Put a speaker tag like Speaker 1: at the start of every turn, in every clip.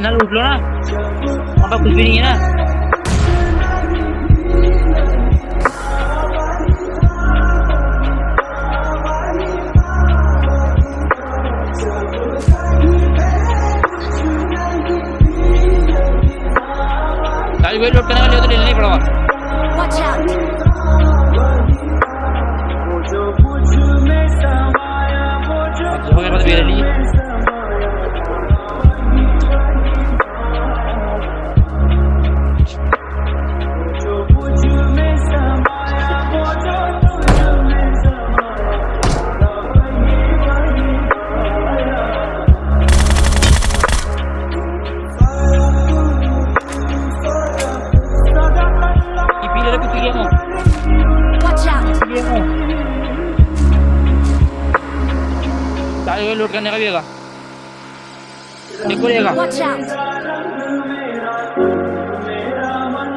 Speaker 1: ना लूट लो ना वहाँ पर कुछ भी नहीं है ना गाड़ी वेट लोड करने का लिया तो ले लेना ही पड़ेगा वेट लोड करने का भी होगा।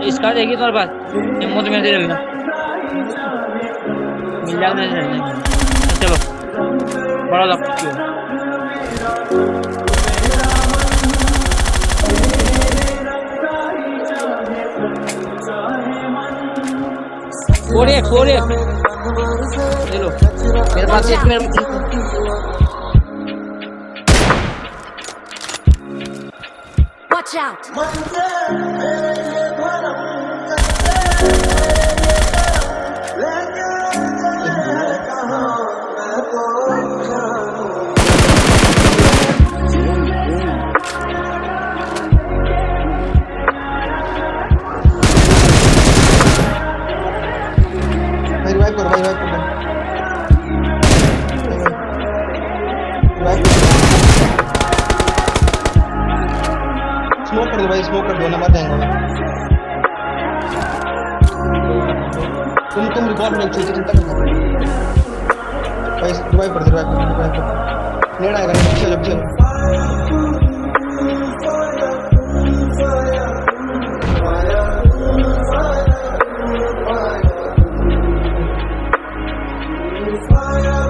Speaker 1: इसका देखिए तुम्हारे पास हिम्मो तो मेरे दे मिल जाएगा मेरे। चलो। बड़ा लग एक फोर एक ले लो। मेरे पास एक मेरे
Speaker 2: Watch out!
Speaker 3: स्मोक कर दो भाई स्मोक कर दो नंबर देंगे तुम तुम रिकॉर्ड में चीज़ चिंता करो भाई रिवाइव कर दो रिवाइव कर दो रिवाइव कर नेड़ा आएगा नेड़ा चलो चलो Fire!